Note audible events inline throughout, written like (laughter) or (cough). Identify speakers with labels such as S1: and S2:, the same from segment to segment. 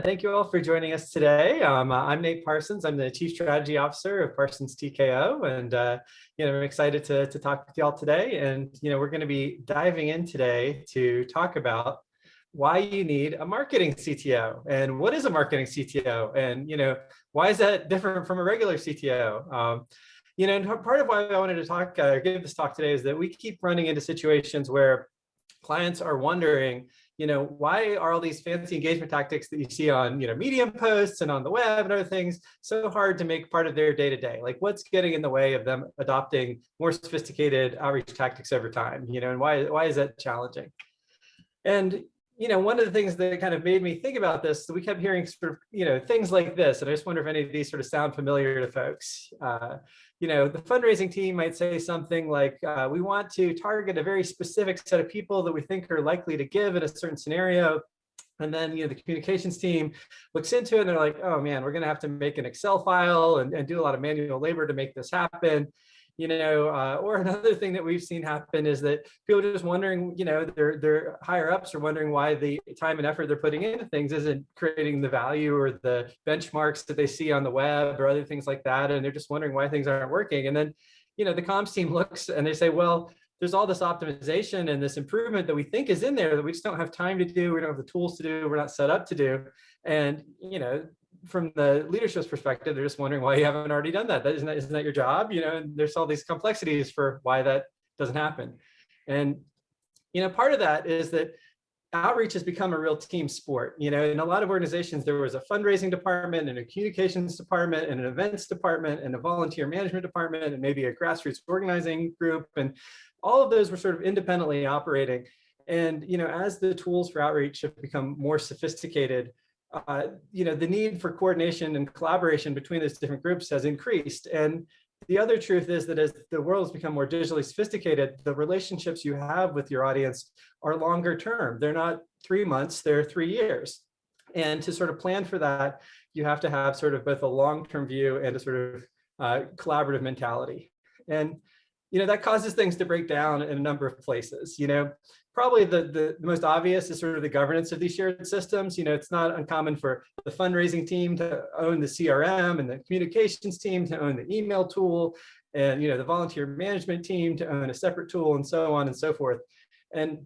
S1: thank you all for joining us today. Um, uh, I'm Nate Parsons. I'm the Chief Strategy Officer of Parsons TKO, and uh, you know I'm excited to to talk with y'all today. And you know we're going to be diving in today to talk about why you need a marketing CTO and what is a marketing CTO, and you know why is that different from a regular CTO. Um, you know, and part of why I wanted to talk, uh, give this talk today is that we keep running into situations where clients are wondering, you know, why are all these fancy engagement tactics that you see on, you know, Medium posts and on the web and other things so hard to make part of their day to day? Like what's getting in the way of them adopting more sophisticated outreach tactics over time, you know, and why, why is that challenging? And, you know, one of the things that kind of made me think about this, we kept hearing sort of, you know, things like this, and I just wonder if any of these sort of sound familiar to folks. Uh, you know, the fundraising team might say something like, uh, we want to target a very specific set of people that we think are likely to give in a certain scenario. And then, you know, the communications team looks into it and they're like, oh man, we're going to have to make an Excel file and, and do a lot of manual labor to make this happen you know, uh, or (laughs) another thing that we've seen happen is that people just wondering, you know, their their higher ups are wondering why the time and effort they're putting into things isn't creating the value or the benchmarks that they see on the web or other things like that, and they're just wondering why things aren't working. And then, you know, the comms team (laughs) looks and they say, well, there's all this optimization and this improvement that we think is in there that we just don't have time to do. We don't have the tools to do. We're not set up to do. And, you know, from the leadership's perspective, they're just wondering why you haven't already done that. that isn't, that, isn't that your job? You know, and there's all these complexities for why that doesn't happen. And, you know, part of that is that outreach has become a real team sport. You know, in a lot of organizations, there was a fundraising department and a communications department and an events department and a volunteer management department and maybe a grassroots organizing group. And all of those were sort of independently operating. And, you know, as the tools for outreach have become more sophisticated, uh, you know, the need for coordination and collaboration between those different groups has increased. And the other truth is that as the world has become more digitally sophisticated, the relationships you have with your audience are longer term. They're not three months, they're three years. And to sort of plan for that, you have to have sort of both a long-term view and a sort of uh, collaborative mentality. And, you know, that causes things to break down in a number of places. You know, probably the, the, the, most obvious is sort of the governance of these shared systems. You know, it's not uncommon for the fundraising team to own the CRM and the communications team to own the email tool and, you know, the volunteer management team to own a separate tool and so on and so forth. And,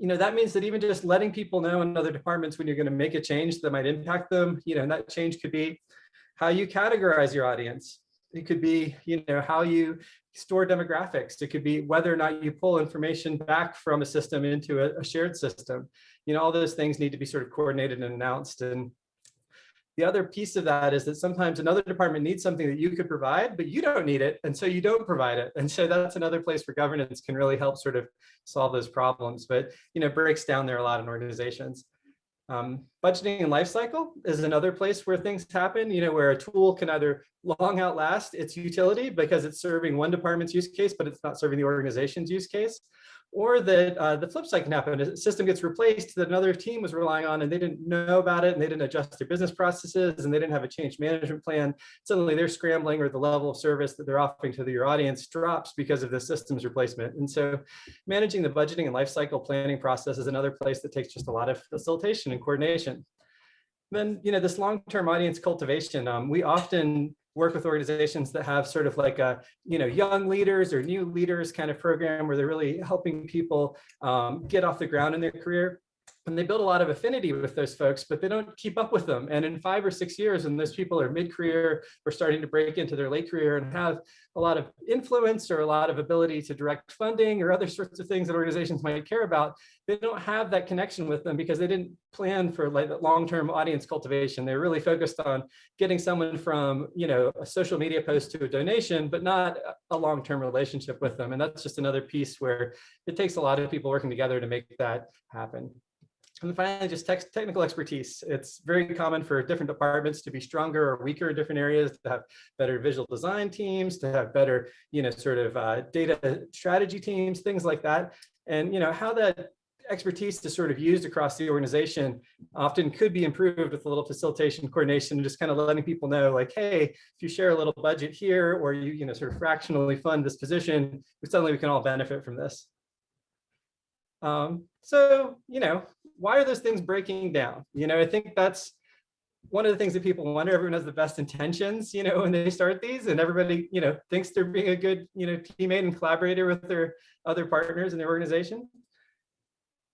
S1: you know, that means that even just letting people know in other departments when you're going to make a change that might impact them, you know, and that change could be how you categorize your audience. It could be, you know, how you store demographics. It could be whether or not you pull information back from a system into a, a, shared system. You know, all those things need to be sort of coordinated and announced. And the other piece of that is that sometimes another department needs something that you could provide, but you don't need it. And so you don't provide it. And so that's another place where governance can really help sort of solve those problems. But, you know, breaks down there a lot in organizations. Um, budgeting and lifecycle is another place where things happen, you know, where a tool can either long outlast its utility because it's serving one department's use case, but it's not serving the organization's use case or that uh, the flip side can happen. A system gets replaced that another team was relying on and they didn't know about it and they didn't adjust their business processes and they didn't have a change management plan. Suddenly they're scrambling or the level of service that they're offering to your audience drops because of the systems replacement. And so managing the budgeting and lifecycle planning process is another place that takes just a lot of facilitation and coordination. Then, you know, this long-term audience cultivation, um, we often work with organizations that have sort of like a, you know, young leaders or new leaders kind of program where they're really helping people um, get off the ground in their career and they build a lot of affinity with those folks, but they don't keep up with them. And in five or six years, when those people are mid-career or starting to break into their late career and have a lot of influence or a lot of ability to direct funding or other sorts of things that organizations might care about, they don't have that connection with them because they didn't plan for like long-term audience cultivation. They're really focused on getting someone from, you know, a social media post to a donation, but not a long-term relationship with them. And that's just another piece where it takes a lot of people working together to make that happen. And finally, just technical expertise. It's very common for different departments to be stronger or weaker in different areas, to have better visual design teams, to have better, you know, sort of uh, data strategy teams, things like that. And, you know, how that expertise is sort of used across the organization often could be improved with a little facilitation coordination, and just kind of letting people know like, hey, if you share a little budget here or you, you know, sort of fractionally fund this position, suddenly we can all benefit from this. Um, so, you know, why are those things breaking down? You know, I think that's one of the things that people wonder, everyone has the best intentions, you know, (laughs) when they start these and everybody, you know, thinks they're being a good, you know, teammate and collaborator with their other partners in their organization.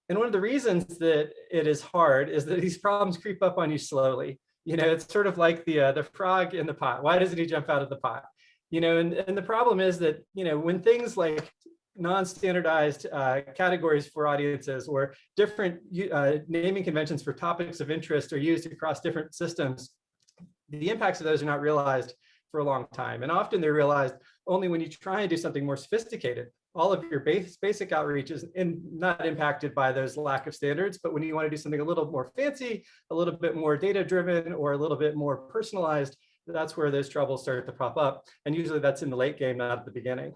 S1: And one of the reasons that it is hard is that (laughs) these problems creep up on you slowly. You know, it's sort of like the uh, the frog in the pot. Why doesn't he jump out of the pot? You know, and, and the problem is that, you know, when things like non-standardized uh, categories for audiences or different uh, naming conventions for topics of interest are used across different systems, the impacts of those are not realized for a long time. And often they're realized only when you try and do something more sophisticated. All of your base, basic outreach is in, not impacted by those lack of standards, but when you want to do something a little more fancy, a little bit more data driven, or a little bit more personalized, that's where those troubles start to pop up. And usually that's in the late game, not at the beginning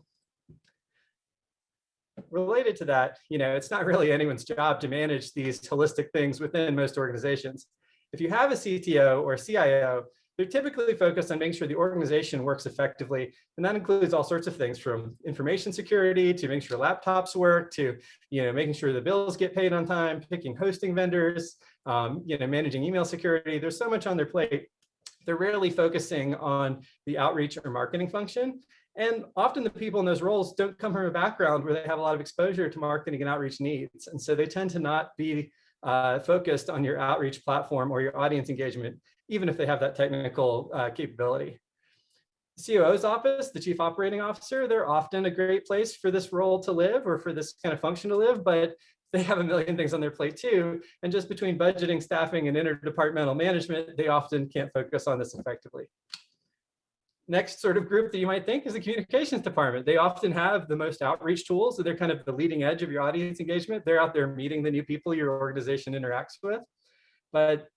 S1: related to that, you know, it's not really anyone's job to manage these holistic things within most organizations. If you have a CTO or a CIO, they're typically focused on making sure the organization works effectively. And that includes all sorts of things from information security to making sure laptops work to, you know, making sure the bills get paid on time, picking hosting vendors, um, you know, managing email security. There's so much on their plate. They're rarely focusing on the outreach or marketing function. And often the people in those roles don't come from a background where they have a lot of exposure to marketing and outreach needs. And so they tend to not be uh, focused on your outreach platform or your audience engagement, even if they have that technical uh, capability. COO's office, the chief operating officer, they're often a great place for this role to live or for this kind of function to live, but they have a million things on their plate too. And just between budgeting, staffing, and interdepartmental management, they often can't focus on this effectively next sort of group that you might think is the communications department. They often have the most outreach tools. So they're kind of the leading edge of your audience engagement. They're out there meeting the new people your organization interacts with. But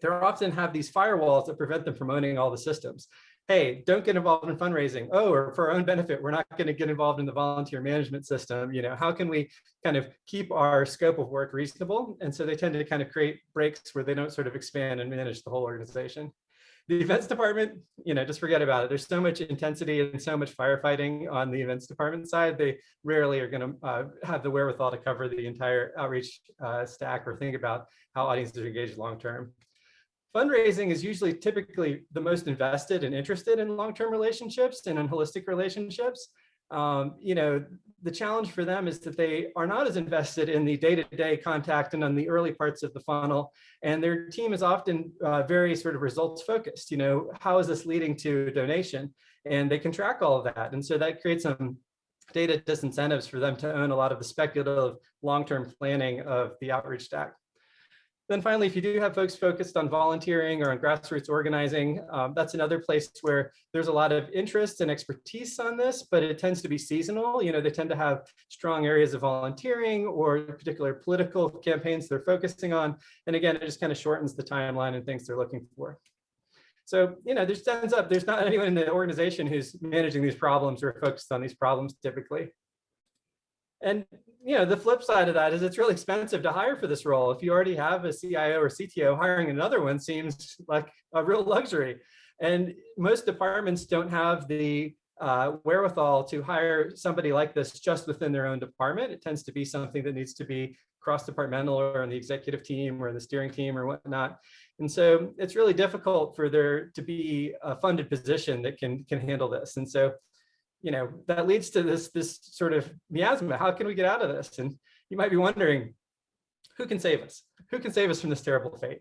S1: they often have these firewalls that prevent them from owning all the systems. Hey, don't get involved in fundraising. Oh, or for our own benefit, we're not going to get involved in the volunteer management system. You know, how can we kind of keep our scope of work reasonable? And so they tend to kind of create breaks where they don't sort of expand and manage the whole organization the events department, you know, just forget about it. There's so much intensity and so much firefighting on the events department side. They rarely are going to uh, have the wherewithal to cover the entire outreach uh, stack or think about how audiences are engaged long term. Fundraising is usually typically the most invested and interested in long-term relationships and in holistic relationships um, you know, the challenge for them is that they are not as invested in the day-to-day -day contact and on the early parts of the funnel. And their team is often uh, very sort of results focused, you know, how is this leading to donation? And they can track all of that. And so that creates some data disincentives for them to own a lot of the speculative long-term planning of the outreach stack. Then finally, if you do have folks focused on volunteering or on grassroots organizing, um, that's another place where there's a lot of interest and expertise on this, but it tends to be seasonal. You know, they tend to have strong areas of volunteering or particular political campaigns they're focusing on. And again, it just kind of shortens the timeline and things they're looking for. So, you know, there's ends up, there's not (laughs) anyone in the organization who's managing these problems or focused on these problems typically. And you know, the flip side of that is it's really expensive to hire for this role. If you already have a CIO or CTO, hiring another one seems like a real luxury. And most departments don't have the uh, wherewithal to hire somebody like this just within their own department. It tends to be something that needs to be cross-departmental or in the executive team or the steering team or whatnot. And so it's really difficult for there to be a funded position that can, can handle this. And so you know, that leads to this, this sort of miasma. How can we get out of this? And you might be wondering, who can save us? Who can save us from this terrible fate?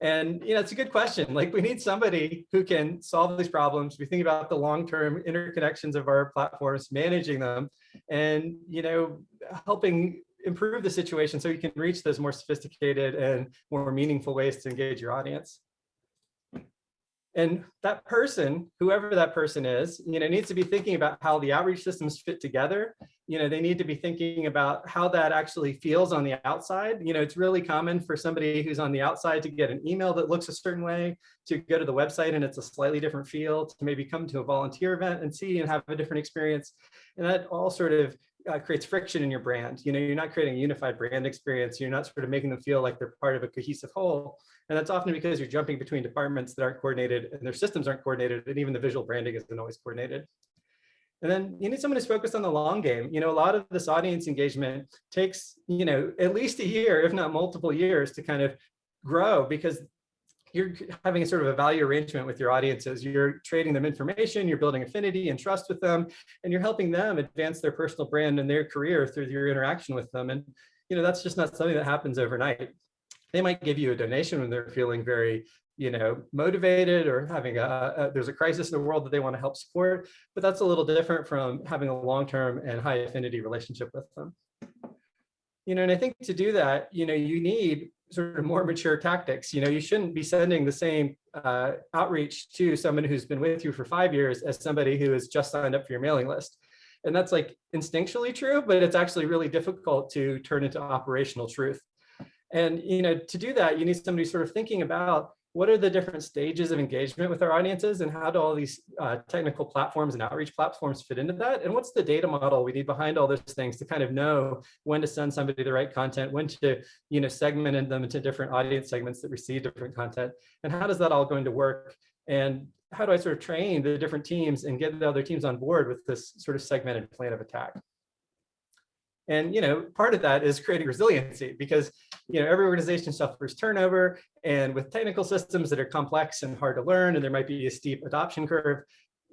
S1: And you know, it's a good question. Like we need somebody who can solve these problems. We think about the long-term interconnections of our platforms, managing them, and you know, helping improve the situation so you can reach those more sophisticated and more meaningful ways to engage your audience. And that person, whoever that person is, you know, needs to be thinking about how the outreach systems fit together. You know, they need to be thinking about how that actually feels on the outside. You know, it's really common for somebody who's on the outside to get an email that looks a certain way, to go to the website and it's a slightly different feel, to maybe come to a volunteer event and see and have a different experience. And that all sort of uh, creates friction in your brand. You know, you're not creating a unified brand experience. You're not sort of making them feel like they're part of a cohesive whole. And that's often because you're jumping between departments that aren't coordinated and their systems aren't coordinated and even the visual branding isn't always coordinated. And then you need someone who's focused on the long game. You know, a lot of this audience engagement takes, you know, at least a year, if not multiple years to kind of grow because you're having a sort of a value arrangement with your audiences. You're trading them information, you're building affinity and trust with them, and you're helping them advance their personal brand and their career through your interaction with them. And you know that's just not something that happens overnight. They might give you a donation when they're feeling very you know, motivated or having a, a, there's a crisis in the world that they want to help support, but that's a little different from having a long-term and high affinity relationship with them. You know, and I think to do that, you know, you need sort of more mature tactics. You know, you shouldn't be sending the same uh, outreach to someone who's been with you for five years as somebody who has just signed up for your mailing list. And that's like instinctually true, but it's actually really difficult to turn into operational truth. And, you know, to do that, you need somebody sort of thinking about what are the different stages of engagement with our audiences and how do all these uh, technical platforms and outreach platforms fit into that? And what's the data model we need behind all those things to kind of know when to send somebody the right content, when to you know, segment them into different audience segments that receive different content, and how does that all going to work? And how do I sort of train the different teams and get the other teams on board with this sort of segmented plan of attack? And you know, part of that is creating resiliency because you know every organization suffers turnover, and with technical systems that are complex and hard to learn, and there might be a steep adoption curve.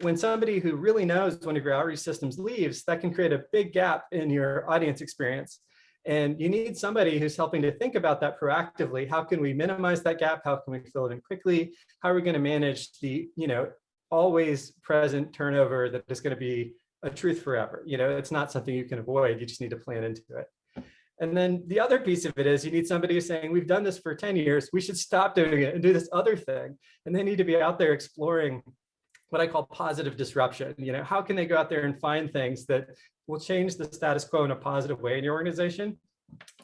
S1: When somebody who really knows one of your outreach systems leaves, that can create a big gap in your audience experience. And you need somebody who's helping to think about that proactively. How can we minimize that gap? How can we fill it in quickly? How are we going to manage the, you know, always present turnover that is going to be a truth forever. You know, it's not something you can avoid. You just need to plan into it. And then the other piece of it is you need somebody who's saying, we've done this for 10 years, we should stop doing it and do this other thing. And they need to be out there exploring what I call positive disruption. You know, how can they go out there and find things that will change the status quo in a positive way in your organization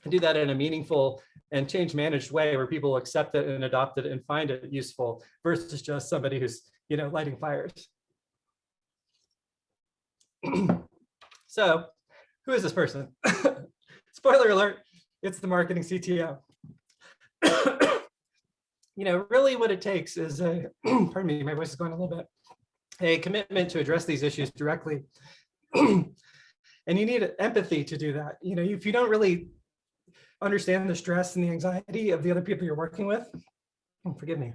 S1: and do that in a meaningful and change managed way where people accept it and adopt it and find it useful versus just somebody who's, you know, lighting fires. (clears throat) so who is this person? (laughs) Spoiler alert, it's the marketing CTO. (coughs) you know, really what it takes is a, (clears throat) pardon me, my voice is going a little bit, a commitment to address these issues directly. (clears throat) and you need empathy to do that. You know, if you don't really understand the stress and the anxiety of the other people you're working with, oh, forgive me,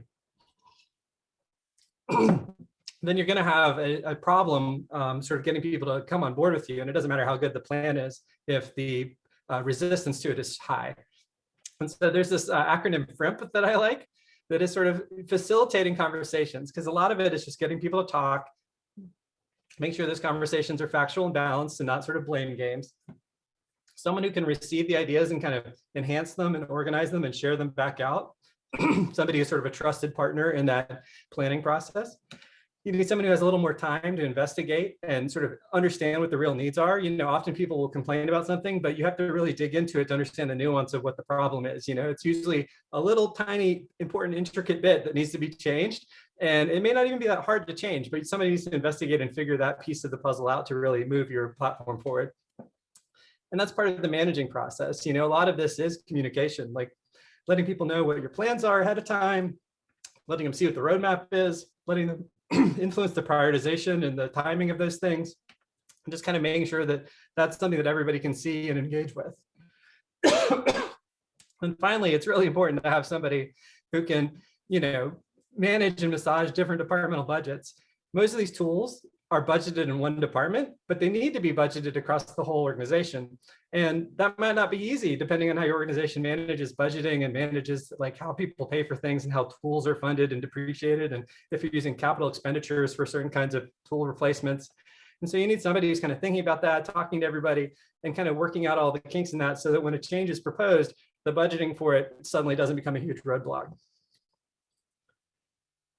S1: then you're going to have a, a problem um, sort of getting people to come on board with you. And it doesn't matter how good the plan is if the uh, resistance to it is high. And so there's this uh, acronym FRIMP that I like that is sort of facilitating conversations because a lot of it is just getting people to talk, make sure those conversations are factual and balanced and not sort of blame games. Someone who can receive the ideas and kind of enhance them and organize them and share them back out. (clears throat) Somebody who's sort of a trusted partner in that planning process you need someone who has a little more time to investigate and sort of understand what the real needs are. You know, often people will complain about something, but you have to really dig into it to understand the nuance of what the problem is. You know, it's usually a little tiny, important, intricate bit that needs to be changed. And it may not even be that hard to change, but somebody needs to investigate and figure that piece of the puzzle out to really move your platform forward. And that's part of the managing process. You know, a lot of this is communication, like letting people know what your plans are ahead of time, letting them see what the roadmap is, letting them (clears throat) influence the prioritization and the timing of those things, and just kind of making sure that that's something that everybody can see and engage with. (coughs) and finally, it's really important to have somebody who can, you know, manage and massage different departmental budgets. Most of these tools are budgeted in one department, but they need to be budgeted across the whole organization. And that might not be easy depending on how your organization manages budgeting and manages like how people pay for things and how tools are funded and depreciated. And if you're using capital expenditures for certain kinds of tool replacements. And so you need somebody who's kind of thinking about that, talking to everybody and kind of working out all the kinks in that so that when a change is proposed, the budgeting for it suddenly doesn't become a huge roadblock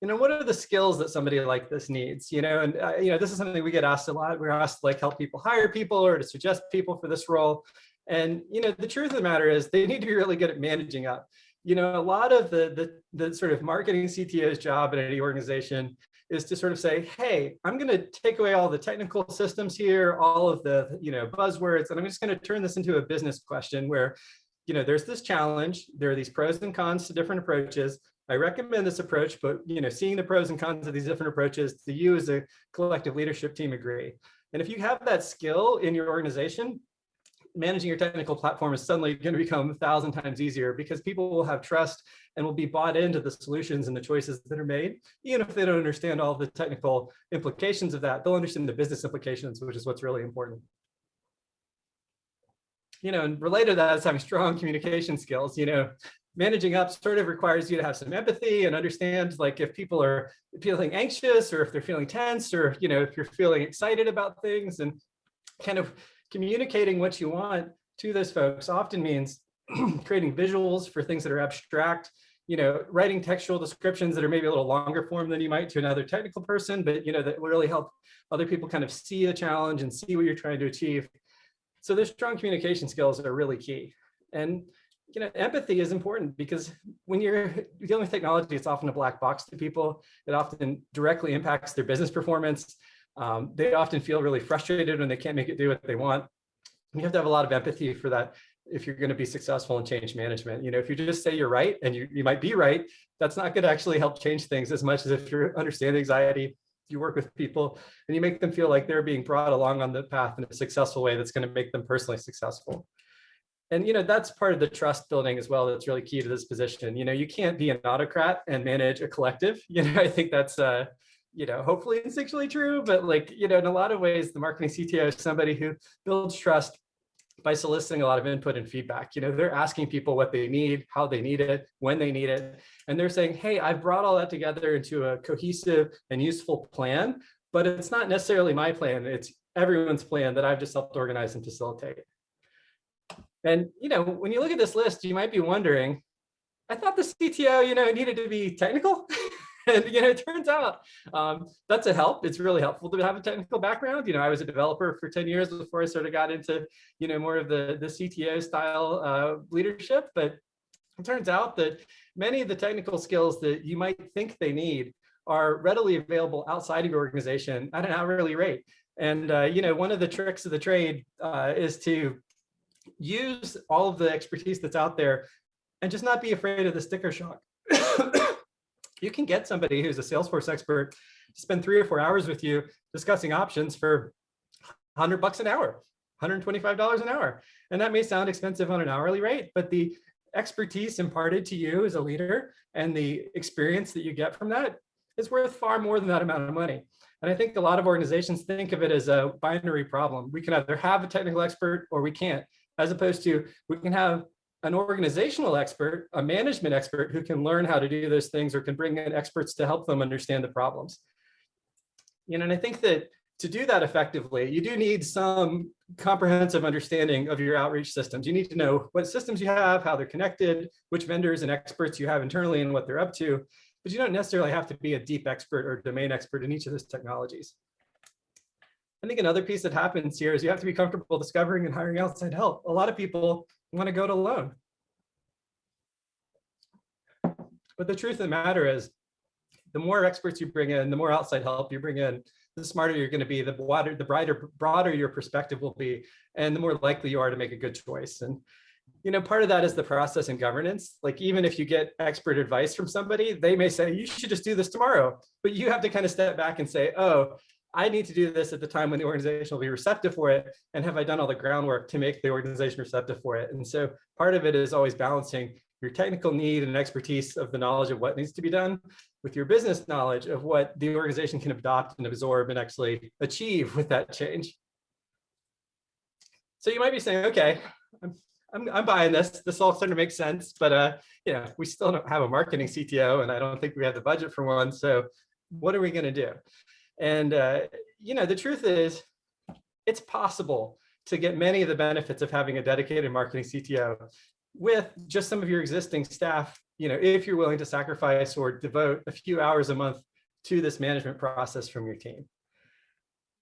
S1: you know, what are the skills that somebody like this needs? You know, and uh, you know, this is something we get asked a lot. We're asked to like help people hire people or to suggest people for this role. And you know, the truth of the matter is they need to be really good at managing up. You know, a lot of the the, the sort of marketing CTO's job in any organization is to sort of say, hey, I'm going to take away all the technical systems here, all of the you know buzzwords, and I'm just going to turn this into a business question where you know, there's this challenge. There are these pros and cons to different approaches. I recommend this approach, but you know, seeing the pros and cons of these different approaches, to you as a collective leadership team agree. And if you have that skill in your organization, managing your technical platform is suddenly going to become a thousand times easier because people will have trust and will be bought into the solutions and the choices that are made. Even if they don't understand all the technical implications of that, they'll understand the business implications, which is what's really important. You know, and related to that is having strong communication skills. You know, managing up sort of requires you to have some empathy and understand like if people are feeling anxious or if they're feeling tense or, you know, if you're feeling excited about things and kind of communicating what you want to those folks often means (clears throat) creating visuals for things that are abstract, you know, writing textual descriptions that are maybe a little longer form than you might to another technical person, but, you know, that will really help other people kind of see a challenge and see what you're trying to achieve. So those strong communication skills are really key. And, you know, empathy is important because when you're dealing with technology, it's often a black box to people. It often directly impacts their business performance. Um, they often feel really frustrated when they can't make it do what they want. You have to have a lot of empathy for that if you're going to be successful in change management. You know, if you just say you're right and you, you might be right, that's not going to actually help change things as much as if you understand anxiety, you work with people and you make them feel like they're being brought along on the path in a successful way that's going to make them personally successful. And, you know, that's part of the trust building as well. That's really key to this position. You know, you can't be an autocrat and manage a collective. (laughs) You know, I think that's, uh, you know, hopefully instinctually true, but like, you know, in a lot of ways, the marketing CTO is somebody who builds trust by soliciting a lot of input and feedback. You know, they're asking people what they need, how they need it, when they need it. And they're saying, hey, I've brought all that together into a cohesive and useful plan, but it's not necessarily my plan. It's everyone's plan that I've just helped organize and facilitate. And, you know, when you look at this list, you might be wondering, I thought the CTO, you know, needed to be technical. (laughs) and you know, it turns out um, that's a help. It's really helpful to have a technical background. You know, I was a developer for 10 years before I sort of got into, you know, more of the, the CTO style uh, leadership. But it turns out that many of the technical skills that you might think they need are readily available outside of your organization at an hourly rate. And, uh, you know, one of the tricks of the trade uh, is to use all of the expertise that's out there and just not be afraid of the sticker shock (coughs) you can get somebody who's a Salesforce expert to spend three or four hours with you discussing options for 100 bucks an hour, $125 an hour. And that may sound expensive on an hourly rate, but the expertise imparted to you as a leader and the experience that you get from that is worth far more than that amount of money. And I think a lot of organizations think of it as a binary problem. We can either have a technical expert or we can't, as opposed to we can have an organizational expert, a management expert who can learn how to do those things or can bring in experts to help them understand the problems. You know, and I think that to do that effectively, you do need some comprehensive understanding of your outreach systems. You need to know what systems you have, how they're connected, which vendors and experts you have internally and what they're up to, but you don't necessarily have to be a deep expert or domain expert in each of those technologies. I think another piece that happens here is you have to be comfortable discovering and hiring outside help. A lot of people want to go to alone. But the truth of the matter is, the more experts you bring in, the more outside help you bring in, the smarter you're going to be, the broader, the brighter, broader your perspective will be, and the more likely you are to make a good choice. And you know, part of that is the process and governance. Like even if you get expert advice from somebody, they may say, you should just do this tomorrow. But you have to kind of step back and say, oh, I need to do this at the time when the organization will be receptive for it. And have I done all the groundwork to make the organization receptive for it? And so part of it is always balancing your technical need and expertise of the knowledge of what needs to be done with your business knowledge of what the organization can adopt and absorb and actually achieve with that change. So you might be saying, okay, I'm, I'm, I'm buying this. This all sort of makes sense, but uh, you know, we still don't have a marketing CTO and I don't think we have the budget for one. So what are we going to do? And, uh, you know, the truth is it's possible to get many of the benefits of having a dedicated marketing CTO with just some of your existing staff, you know, if you're willing to sacrifice or devote a few hours a month to this management process from your team.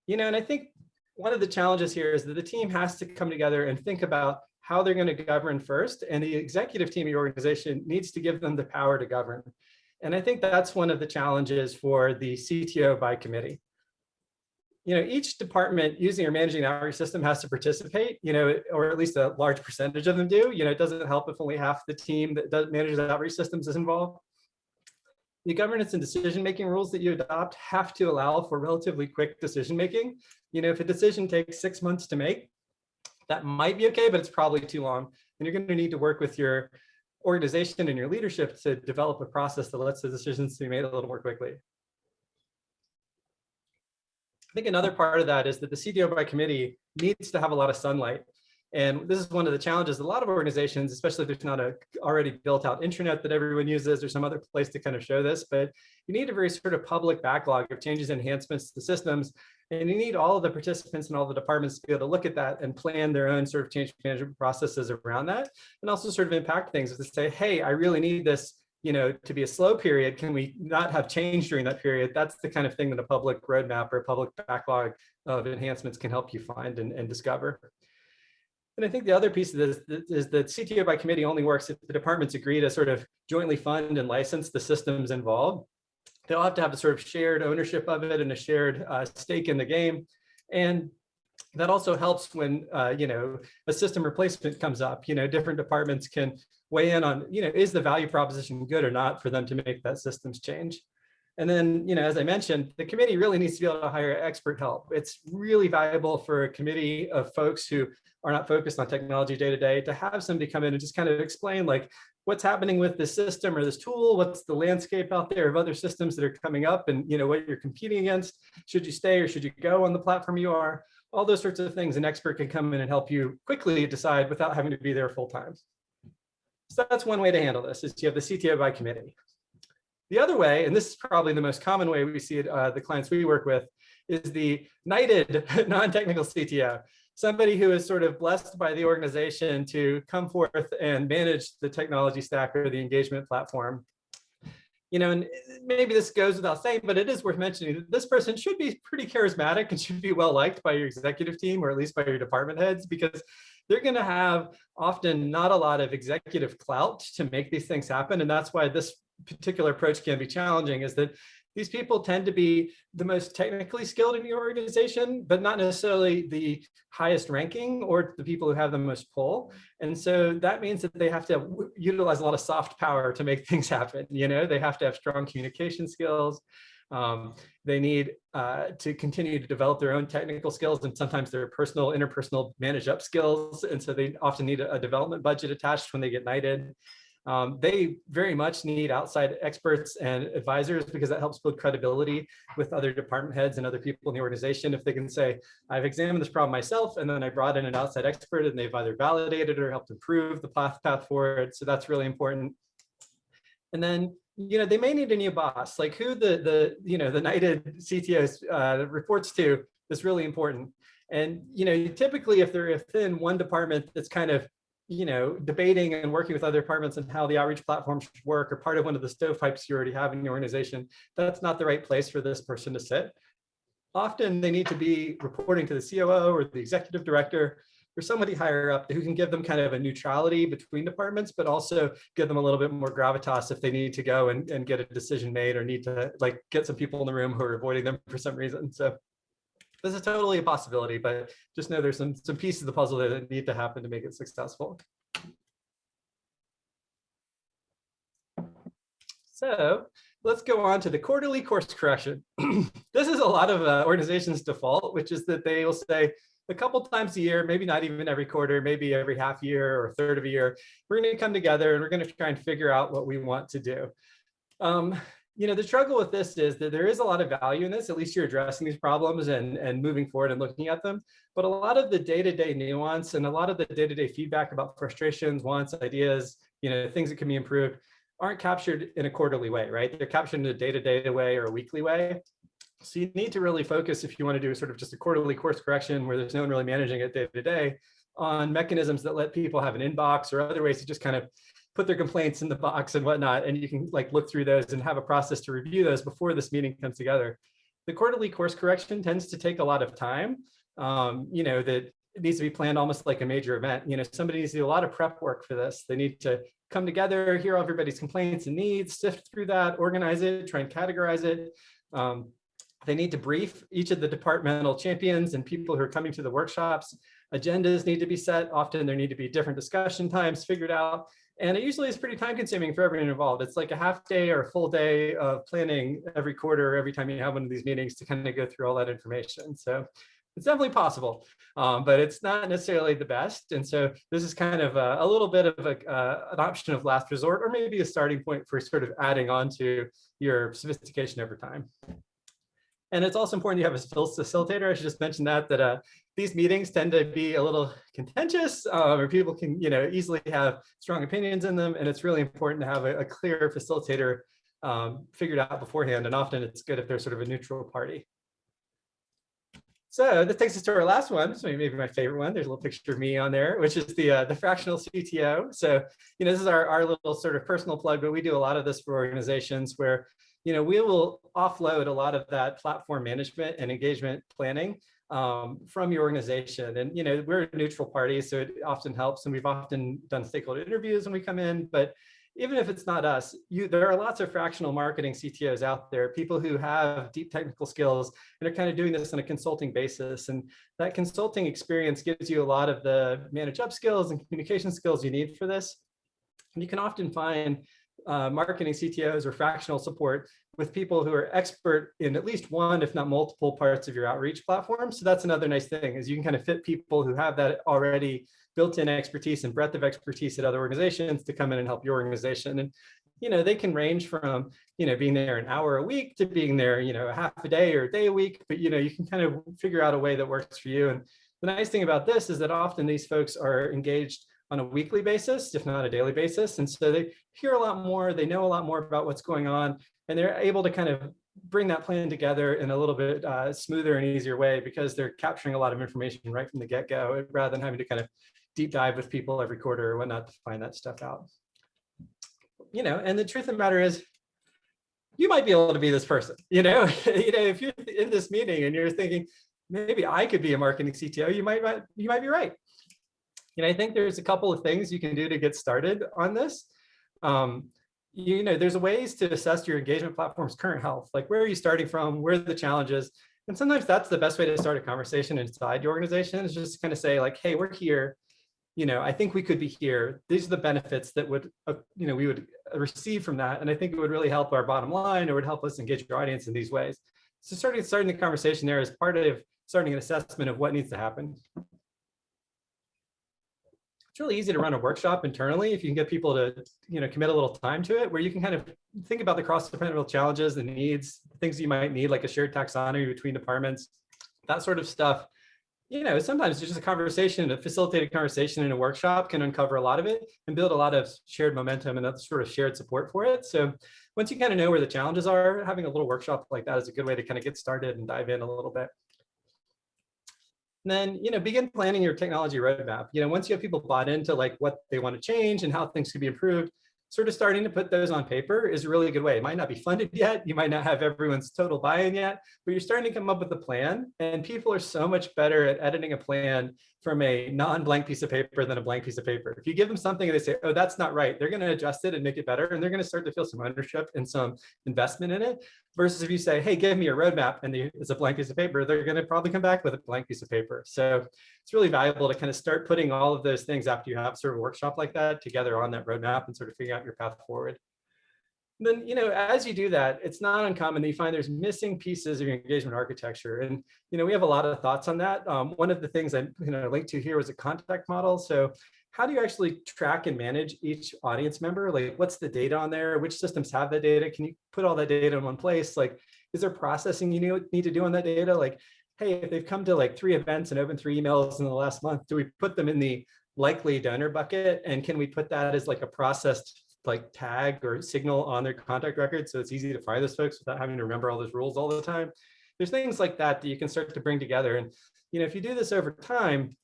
S1: You know, and I think one of the challenges here is that the team has to come together and think about how they're going to govern first, and the executive team of your organization needs to give them the power to govern. And I think that's one of the challenges for the CTO by committee. You know, each department using or managing an outreach system has to participate, you know, or at least a large percentage of them do. You know, it doesn't help if only half the team that does manages outreach systems is involved. The governance and decision-making rules that you adopt have to allow for relatively quick decision-making. You know, if a decision takes six months to make, That might be okay, but it's probably too long. And you're going to need to work with your organization and your leadership to develop a process that lets the decisions be made a little more quickly. I think another part of that is that the CTO by committee needs to have a lot of sunlight. And this is one of the challenges a lot of organizations, especially if there's not a already built out intranet that everyone uses or some other place to kind of show this, but you need a very sort of public backlog of changes and enhancements to the systems. And you need all of the participants and all the departments to be able to look at that and plan their own sort of change management processes around that and also sort of impact things to say, hey, I really need this you know, to be a slow period, can we not have change during that period? That's the kind of thing that a public roadmap or a public backlog of enhancements can help you find and, and discover. And I think the other piece of this is that CTO by committee only works if the departments agree to sort of jointly fund and license the systems involved. They'll have to have a sort of shared ownership of it and a shared uh, stake in the game. And that also helps when, uh, you know, a system replacement comes up, you know, different departments can weigh in on, you know, is the value proposition good or not for them to make that systems change. And then, you know, as I mentioned, the committee really needs to be able to hire expert help. It's really valuable for a committee of folks who are not focused on technology day to day to have somebody come in and just kind of explain like what's happening with this system or this tool, what's the landscape out there of other systems that are coming up and you know what you're competing against, should you stay or should you go on the platform you are, all those sorts of things. An expert can come in and help you quickly decide without having to be there full time. So that's one way to handle this is you have the CTO by committee. The other way, and this is probably the most common way we see it, uh, the clients we work with, is the knighted (laughs) non-technical CTO somebody who is sort of blessed by the organization to come forth and manage the technology stack or the engagement platform. You know, and maybe this goes without saying, but it is worth mentioning that this person should be pretty charismatic and should be well liked by your executive team or at least by your department heads because they're going to have often not a lot of executive clout to make these things happen. And that's why this particular approach can be challenging is that these people tend to be the most technically skilled in your organization, but not necessarily the highest ranking or the people who have the most pull. And so that means that they have to utilize a lot of soft power to make (laughs) things happen. You know, they have to have strong communication skills. Um, they need uh, to continue to develop their own technical skills and sometimes their personal, interpersonal manage up skills. And so they often need a, a development budget attached when they get knighted. Um, they very much need outside experts and advisors because that helps build credibility with other department heads and other people in the organization. If they can say, I've examined this problem myself, and then I brought in an outside expert and they've either validated or helped improve the path, path forward. So that's really important. And then, you know, they may need a new boss, like who the, the you know, the knighted CTO uh, reports to is really important. And, you know, typically if they're within one department that's kind of you know, debating and working with other departments and how the outreach platform should work or part of one of the stovepipes you already have in your organization, that's not the right place for this person to sit. Often they need to be reporting to the COO or the executive director or somebody higher up who can give them kind of a neutrality between departments, but also give them a little bit more gravitas if they need to go and, and get a decision made or need to like get some people in the room who are avoiding them for some reason. So this is totally a possibility, but just know there's some, some pieces of the puzzle that need to happen to make it successful. So let's go on to the quarterly course correction. (clears throat) this is a lot of uh, organizations default, which is that they will say a couple times a year, maybe not even every quarter, maybe every half year or third of a year, we're going to come together and we're going to try and figure out what we want to do. Um, you know, the struggle with this is that there is a lot of value in this, at least you're addressing these problems and, and moving forward and looking at them. But a lot of the day-to-day -day nuance and a lot of the day-to-day -day feedback about frustrations, wants, ideas, you know, things that can be improved aren't captured in a quarterly way, right? They're captured in a day-to-day -day way or a weekly way. So you need to really focus if you want to do sort of just a quarterly course correction where there's no one really managing it day to day on mechanisms that let people have an inbox or other ways to just kind of put their complaints in the box and whatnot, and you can like look through those and have a process to review those before this meeting comes together. The quarterly course correction tends to take a lot of time. Um, you know, that it needs to be planned almost like a major event. You know, somebody needs to do a lot of prep work for this. They need to come together, hear everybody's complaints and needs, sift through that, organize it, try and categorize it. Um, they need to brief each of the departmental champions and people who are coming to the workshops. Agendas need to be set. Often there need to be different discussion times figured out. And it usually is pretty time consuming for everyone involved. It's like a half day or a full day of planning every quarter, every time you have one of these meetings to kind of go through all that information. So it's definitely possible, um, but it's not necessarily the best. And so this is kind of a, a little bit of a, uh, an option of last resort, or maybe a starting point for sort of adding on to your sophistication over time. And it's also important you have a facilitator. I should just mention that, that uh, these meetings tend to be a little contentious uh, or people can you know, easily have strong opinions in them. And it's really important to have a, a clear facilitator um, figured out beforehand. And often it's good if they're sort of a neutral party. So this takes us to our last one, so maybe my favorite one. There's a little picture of me on there, which is the uh, the fractional CTO. So, you know, this is our, our little sort of personal plug, but we do a lot of this for organizations where, you know, we will offload a lot of that platform management and engagement planning um, from your organization. And, you know, we're a neutral party, so it often helps. And we've often done stakeholder interviews when we come in, but even if it's not us, you, there are lots of fractional marketing CTOs out there, people who have deep technical skills and are kind of doing this on a consulting basis. And that consulting experience gives you a lot of the manage up skills and communication skills you need for this. And you can often find uh, marketing CTOs or fractional support with people who are expert in at least one, if not multiple parts of your outreach platform. So that's another nice thing is you can kind of fit people who have that already built-in expertise and breadth of expertise at other organizations to come in and help your organization. And, you know, they can range from, you know, being there an hour a week to being there, you know, half a day or a day a week, but, you know, you can kind of figure out a way that works for you. And the nice thing about this is that often these folks are engaged on a weekly basis, if not a daily basis. And so they hear a lot more, they know a lot more about what's going on, and they're able to kind of bring that plan together in a little bit uh, smoother and easier way because they're capturing a lot of information right from the get-go rather than having to kind of deep dive with people every quarter or whatnot to find that stuff out. You know, and the truth of the matter is, you might be able to be this person. (laughs) You know, you know, if you're in this meeting and you're thinking, maybe I could be a marketing CTO, you might you might be right. And I think there's a couple of things you can do to get started on this. Um, you know, there's a ways to assess your engagement platform's current health, like where are you starting from, where are the challenges, and sometimes that's the best way to start a conversation inside your organization is just kind of say like, hey, we're here you know, I think we could be here. These are the benefits that would, uh, you know, we would receive from that. And I think it would really help our bottom line or would help us engage your audience in these ways. So starting, starting the conversation there is part of starting an assessment of what needs to happen. It's really easy to run a workshop internally if you can get people to, you know, commit a little time to it, where you can kind of think about the cross-departmental challenges, the needs, things you might need, like a shared taxonomy between departments, that sort of stuff you know, sometimes just a conversation, a facilitated conversation in a workshop can uncover a lot of it and build a lot of shared momentum and that sort of shared support for it. So once you kind of know where the challenges are, having a little workshop like that is a good way to kind of get started and dive in a little bit. And then, you know, begin planning your technology roadmap. You know, once you have people bought into like what they want to change and how things could be improved, sort of starting to put those on paper is a really good way. It might not be funded (laughs) yet. You might not have everyone's total buy-in yet, but you're starting to come up with a plan. And people are so much better at editing a plan from a non-blank piece of paper than a blank piece of paper. If you give them something and they say, oh, that's not right, they're going to adjust it and make it better. And they're going to start to feel some ownership and some investment in it. Versus if you say, hey, give me a roadmap and it's a blank piece of paper, they're going to probably come back with a blank piece of paper. So it's really valuable to kind of start putting all of those things after you have sort of a workshop like that together on that roadmap and sort of figure out your path forward then, you know, as you do that, it's not uncommon that you find there's missing pieces of your engagement architecture. And, you know, we have a lot of thoughts on that. Um, one of the things I, you know, linked to here was a contact model. So how do you actually track and manage each audience member? Like what's the data on there? Which systems have the data? Can you put all that data in one place? Like, is there processing you need to do on that data? Like, hey, if they've come to like three events and opened three emails in the last month, do we put them in the likely donor bucket? And can we put that as like a processed like tag or signal on their contact record so it's easy to find those folks without having to remember all those rules all the time. There's things like that that you can start to bring together. And you know, if you do this over time,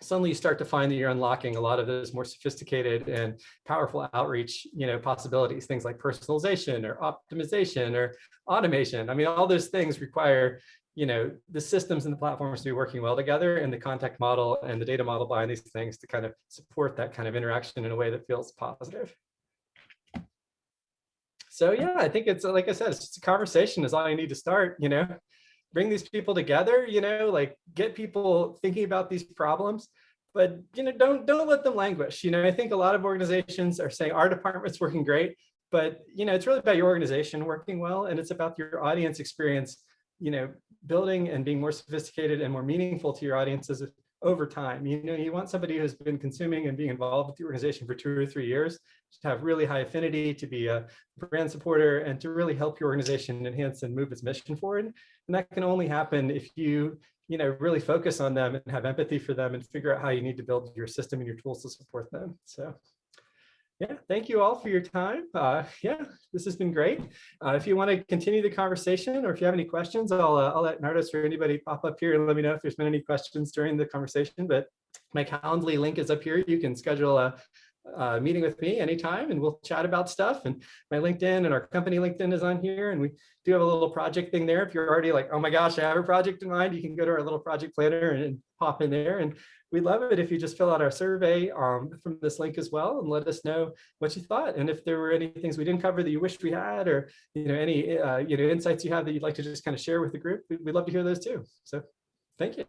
S1: suddenly you start to find that you're unlocking a lot of those more sophisticated and powerful outreach you know possibilities things like personalization or optimization or automation i mean all those things require you know the systems and the platforms to be working well together and the contact model and the data model behind these things to kind of support that kind of interaction in a way that feels positive so yeah, I think it's like I said, it's just a conversation is all you need to start, you know, bring these people together, you know, like get people thinking about these problems, but you know, don't don't let them languish. You know, I think a lot of organizations are saying our department's working great, but you know, it's really about your organization working well, and it's about your audience experience you know, building and being more sophisticated and more meaningful to your audiences over time. You know, you want somebody who's been consuming and being involved with the organization for two or three years to have really high affinity, to be a brand supporter, and to really help your organization enhance and move its mission forward. And that can only happen if you, you know, really focus on them and have empathy for them and figure out how you need to build your system and your tools to support them. So yeah, thank you all for your time. Uh, yeah, this has been great. Uh, if you want to continue the conversation or if you have any questions, I'll, uh, I'll let Nardos or anybody pop up here and let me know if there's been any questions during the conversation. But my Calendly link is up here. You can schedule a, a meeting with me anytime and we'll chat about stuff. And my LinkedIn and our company LinkedIn is on here. And we do have a little project thing there. If you're already like, oh my gosh, I have a project in mind, you can go to our little project planner and, and pop in there. And we'd love it if you just fill out our survey um, from this link as well and let us know what you thought. And if there were any things we didn't cover that you wished we had, or you know any uh, you know insights you have that you'd like to just kind of share with the group, we'd love to hear those too. So thank you.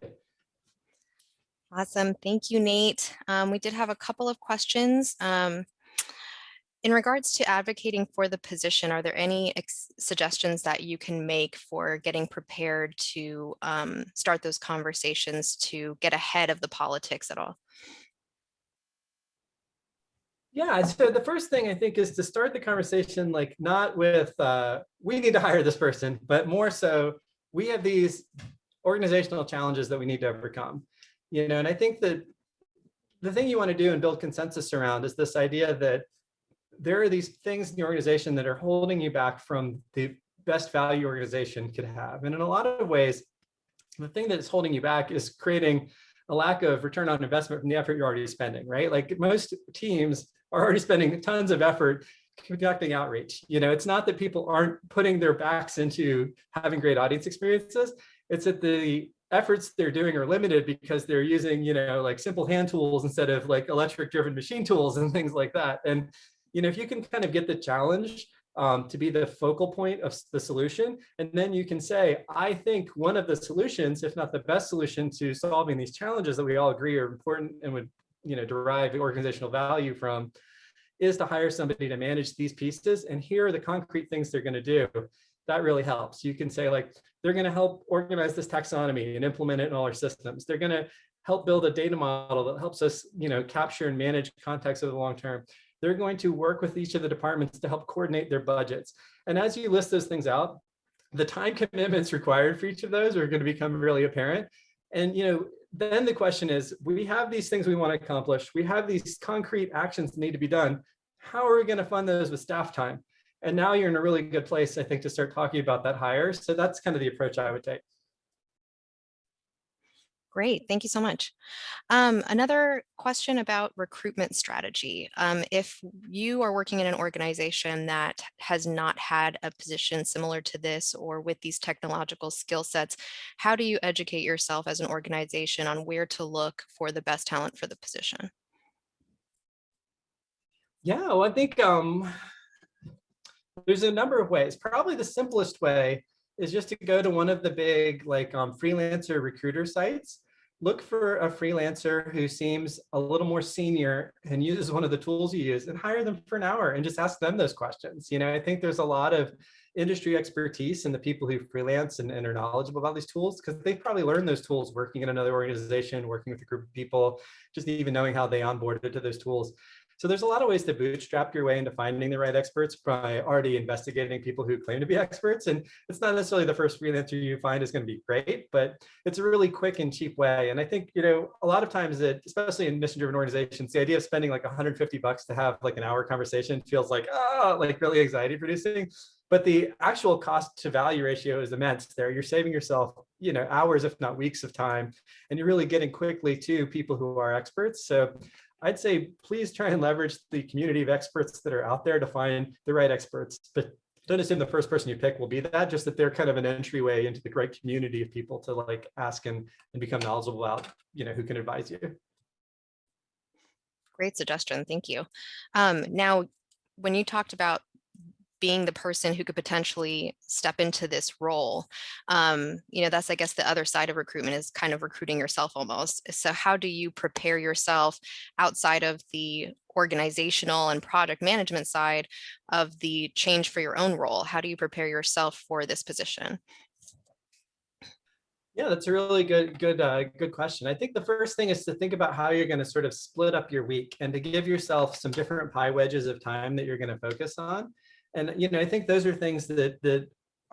S2: Awesome. Thank you, Nate. Um, we did have a couple of questions. Um, in regards to advocating for the position, are there any suggestions that you can make for getting prepared to um, start those conversations to get ahead of the politics at all?
S1: Yeah, so the first thing I think is to start the conversation like not with uh, we need to hire this person, but more so we have these organizational challenges that we need to overcome. You know, and I think that the thing you want to do and build consensus around is this idea that there are these things in the organization that are holding you back from the best value organization could have. And in a lot of ways, the thing that's holding you back is creating a lack of return on investment from the effort you're already spending, right? Like most teams are already spending tons of effort conducting outreach. You know, it's not that people aren't putting their backs into having great audience experiences. It's that the efforts they're doing are limited because they're using, you know, like simple hand tools instead of like electric driven machine tools (laughs) and things like that. And you know, if you can kind of get the challenge um, to be the focal point of the solution, and then you can say, I think one of the solutions, if not the best solution to solving these challenges that we all agree are important and would, you know, derive organizational value from, is to hire somebody to manage these pieces. And here are the concrete things they're going to do. That really helps. You can say like, they're going to help organize this taxonomy and implement it in all our systems. They're going to help build a data model that helps us, you know, capture and manage context over the long term they're going to work with each of the departments to help coordinate their budgets. And as you list those things out, the time commitments required for each of those are going to become really apparent. And, you know, then the question is, we have these things we want to accomplish. We have these concrete actions that need to be done. How are we going to fund those with staff time? And now you're in a really good place, I think, to start talking about that hire. So that's kind of the approach I would take.
S2: Great, thank you so much. Um, another question about recruitment strategy. Um, if you are working in an organization that has not had a position similar to this or with these technological skill sets, how do you educate yourself as an organization on where to look for the best talent for the position?
S1: Yeah, well, I think um, there's a number of ways. Probably the simplest way is just to go to one of the big like um, freelancer recruiter sites. Look for a freelancer who seems a little more senior and uses one of the tools you use and hire them for an hour and just ask them those questions. You know, I think there's a lot of industry expertise in the people who freelance and, and are knowledgeable about these tools because they've probably learned those tools working in another organization, working with a group of people, just even knowing how they onboarded to those tools. So there's a lot of ways to bootstrap your way into finding the right experts by already investigating people who claim to be (laughs) experts. And it's not necessarily the first freelancer you find is going to be great, but it's a really quick and cheap way. And I think, you know, a lot of times that, especially in mission driven organizations, the idea of spending like 150 bucks to have like an hour conversation feels like, oh, like really anxiety producing. But the actual cost to value ratio is immense there. You're saving yourself, you know, hours, if not weeks of time, and you're really getting quickly to people who are experts. So I'd say please try and leverage the community of experts that are out there to find the right experts, but don't assume the first person you pick will be that, just that they're kind of an entryway into the great community of people to like ask and, and become knowledgeable about, you know, who can advise you.
S2: Great suggestion, thank you. Um, now, when you talked about being the person who could potentially step into this role. Um, you know, that's, I guess, the other side of recruitment is kind of recruiting yourself almost. So how do you prepare yourself outside of the organizational and project management side of the change for your own role? How do you prepare yourself for this position?
S1: Yeah, that's a really good, good, uh, good question. I think the first thing is to think about how you're going to sort of split up your week and to give yourself some different pie wedges of time that you're going to focus on. And, you know, I think those are things that, that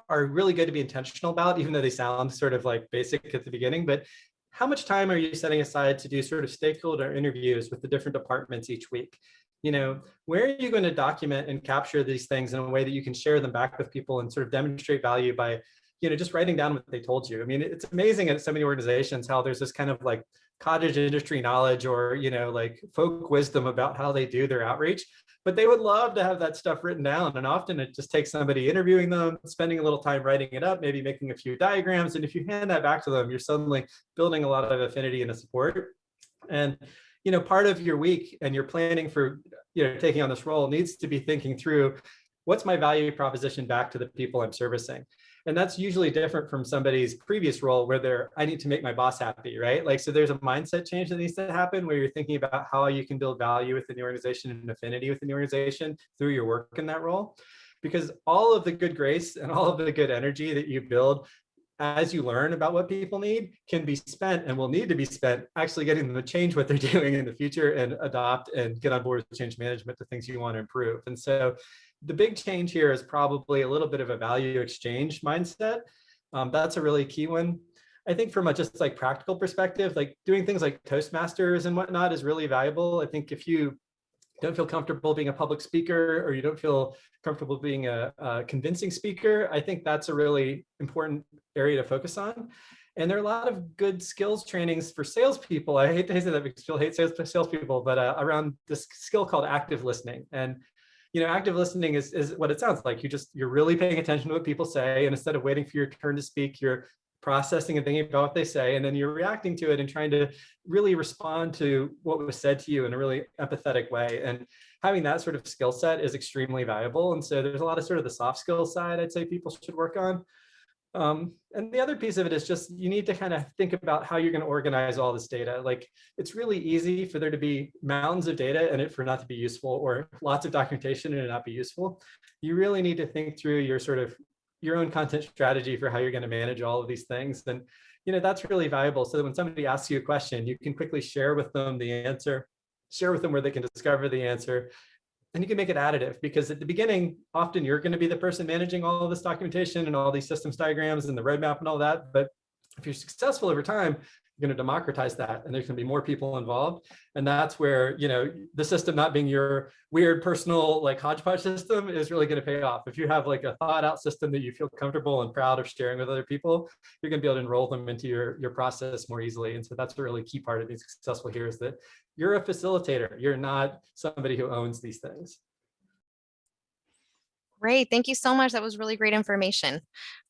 S1: are really good to be intentional about, even though they sound sort of like basic at the beginning, but how much time are you setting aside to do sort of stakeholder interviews with the different departments each week? You know, where are you going to document and capture these things in a way that you can share them back with people and sort of demonstrate value by, you know, just writing down what they told you. I mean, it's amazing at so many organizations how there's this kind of like cottage industry knowledge or, you know, like folk wisdom about how they do their outreach but they would love to have that stuff written down. And often it just takes somebody interviewing them, spending a little time writing it up, maybe making a few diagrams. And if you hand that back to them, you're suddenly building a lot of affinity and support. And, you know, part of your week and your planning for, you know, taking on this role needs to be thinking through what's my value proposition back to the people I'm servicing. And that's usually different from somebody's previous role where they're, I need to make my boss happy, right? Like, so there's a mindset change that needs to happen where you're thinking about how you can build value within the organization and affinity within the organization through your work in that role. Because all of the good grace and all of the good energy that you build as you learn about what people need can be spent and will need to be spent actually getting them to change what they're (laughs) doing in the future and adopt and get on board with change management to things you want to improve. And so the big change here is probably a little bit of a value exchange mindset. Um, that's a really key one. I think from a just like practical perspective, like doing things like Toastmasters and whatnot is really valuable. I think if you don't feel comfortable being a public speaker or you don't feel comfortable being a, a convincing speaker, I think that's a really important area to focus on. And there are a lot of good skills trainings for salespeople. I hate to say that because people hate sales, salespeople, but uh, around this skill called active listening. And you know, active listening is, is what it sounds like. You just, you're really paying attention to what people say. And instead of waiting for your turn to speak, you're processing and thinking about what they say, and then you're reacting to it and trying to really respond to what was said to you in a really empathetic way. And having that sort of skill set is extremely valuable. And so there's a lot of sort of the soft skill side I'd say people should work on. Um, and the other piece of it is just you need to kind of think about how you're going to organize all this data. Like it's really easy for there to be mountains of data and it for not to be useful or lots of documentation and it not be useful. You really need to think through your sort of your own content strategy for how you're going to manage all of these things. And, you know, that's really valuable. So that when somebody asks you a question, you can quickly share with them the answer, share with them where they can discover the answer, and you can make it additive because at the beginning, often you're going to be the person managing all of this documentation and all these systems diagrams and the roadmap and all that. But if you're successful over time, going to democratize that and there's going to be more people involved. And that's where you know the system not being your weird personal like hodgepodge system is really going to pay off. If you have like a thought out system that you feel comfortable and proud of sharing with other people you're going to be able to enroll them into your your process more easily. And so that's a really key part of being successful here is that you're a facilitator. You're not somebody who owns these things.
S2: Great, thank you so much. That was really great information.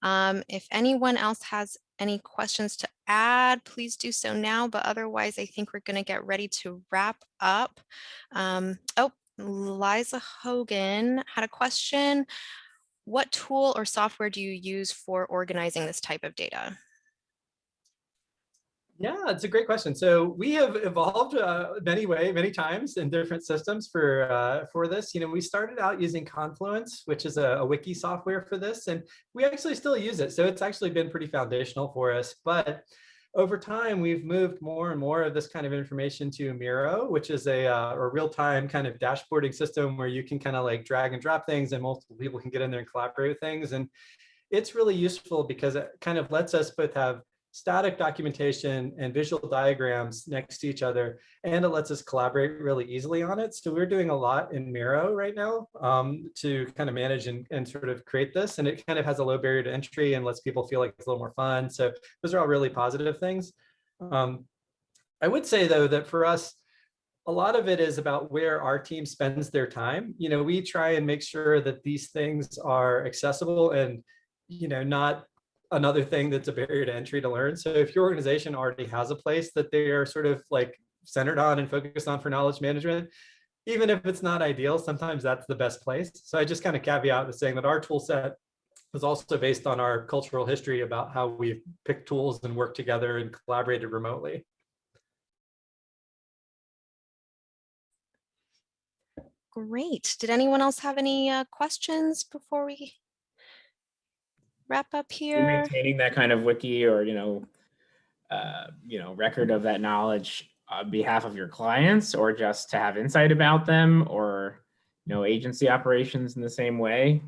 S2: Um, if anyone else has any questions to add, please do so now. But otherwise, I think we're going to get ready to wrap up. Um, oh, Liza Hogan had a question. What tool or software do you use for organizing this type of data?
S1: Yeah, it's a great question. So we have evolved uh, many way, many times in different systems for uh, for this. You know, we started out using Confluence, which is a, a, wiki software for this, and we actually still use it. So it's actually been pretty foundational for us. But over time, we've moved more and more of this kind of information to Miro, which is a, uh, a real-time kind of dashboarding system where you can kind of like drag and drop things and multiple people can get in there and collaborate with things. And it's really useful because it kind of lets us both have static documentation and visual diagrams next to each other, and it lets us collaborate really easily on it. So we're doing a lot in Miro right now um, to kind of manage and, and sort of create this, and it kind of has a low barrier to entry and lets people feel like it's a little more fun. So those are all really positive things. Um, I would say though that for us, a lot of it is about where our team spends their time. You know, we try and make sure that these things are accessible and, you know, not another thing that's a barrier to entry to learn. So if your organization already has a place that they are sort of like centered on and focused on for knowledge management, even if it's not ideal, sometimes that's the best place. So I just kind of caveat with saying that our tool set was also based on our cultural history about how we've picked tools and worked together and collaborated remotely.
S2: Great. Did anyone else have any uh, questions before we wrap up here.
S3: Maintaining that kind of wiki or, you know, uh, you know, record of that knowledge on behalf of your clients or just to have insight about them or, you know, agency operations in the same way?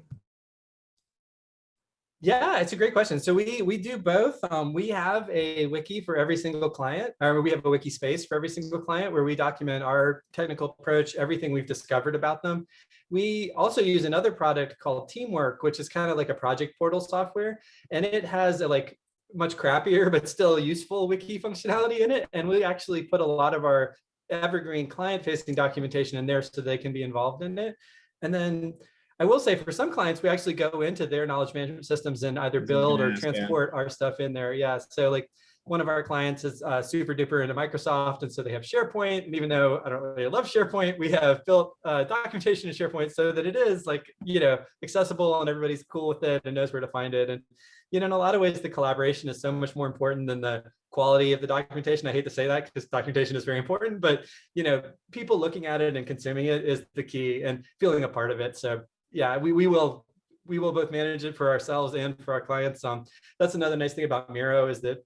S1: Yeah, it's a great question. So we we do both. Um, we have a wiki for every single client, or we have a wiki space for every single client where we document our technical approach, everything we've discovered about them. We also use another product called Teamwork, which is kind of like a project portal software, and it has a like much crappier but still useful wiki functionality in it. And we actually put a lot of our evergreen client-facing documentation in there so they can be involved in it. And then I will say for some clients, we actually go into their knowledge management systems and either build or
S3: yeah.
S1: transport our stuff in there. Yeah. So like one of our clients is uh, super duper into Microsoft. And so they have SharePoint. And even though I don't really love SharePoint, we have built uh, documentation in SharePoint so that it is like, you know, accessible and everybody's cool with it and knows where to find it. And, you know, in a lot of ways, the collaboration is so much more important than the quality of the documentation. I hate to say that because documentation is very important, but, you know, people looking at it and consuming it is the key and feeling a part of it. So yeah, we, we will we will both manage it for ourselves and for our clients. Um, that's another nice thing about Miro is that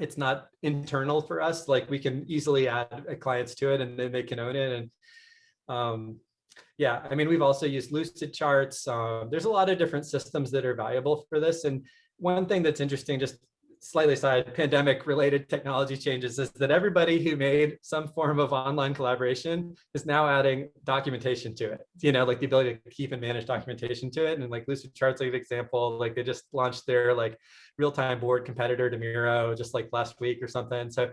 S1: it's not internal for us. Like we can easily add clients to it and then they can own it. And um, yeah, I mean, we've also used Lucid charts. Um, there's a lot of different systems that are valuable for this. And one thing that's interesting, just slightly side pandemic related technology changes is that everybody who made some form of online collaboration is now adding documentation to it. You know like the ability to keep and manage documentation to it. And like lucid charts like an example like they just launched their like real-time board competitor to miro just like last week or something. So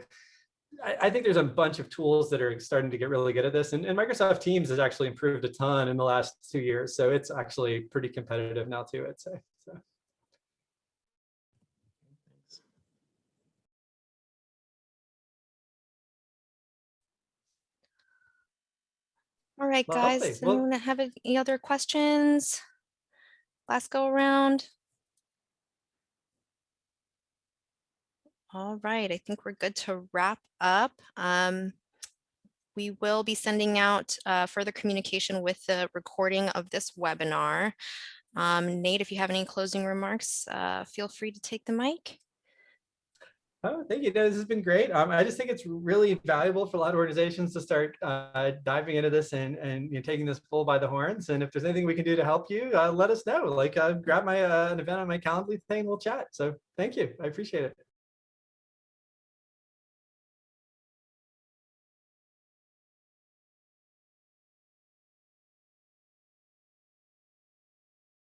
S1: I, think there's a bunch of tools that are starting to get really good at this. And, and microsoft teams has actually improved a ton in the last two years. So it's actually pretty competitive now too i'd say so
S2: All right,
S1: lovely.
S2: guys,
S1: Well-
S2: anyone have any other questions? Last go around. All right, I think we're good to wrap up. Um, we will be sending out uh, further communication with the recording of this webinar. Um, Nate, if you have any closing remarks, uh, feel free to take the mic.
S1: Oh, thank you. No, this has been great. Um, I just think it's really valuable for a lot of organizations to start uh, diving into this and, and you know, taking this bull by the horns. And if there's anything we can do to help you, uh, let us know. Like uh, grab my uh, an event on my Calendly thing, we'll chat. So thank you. I appreciate it.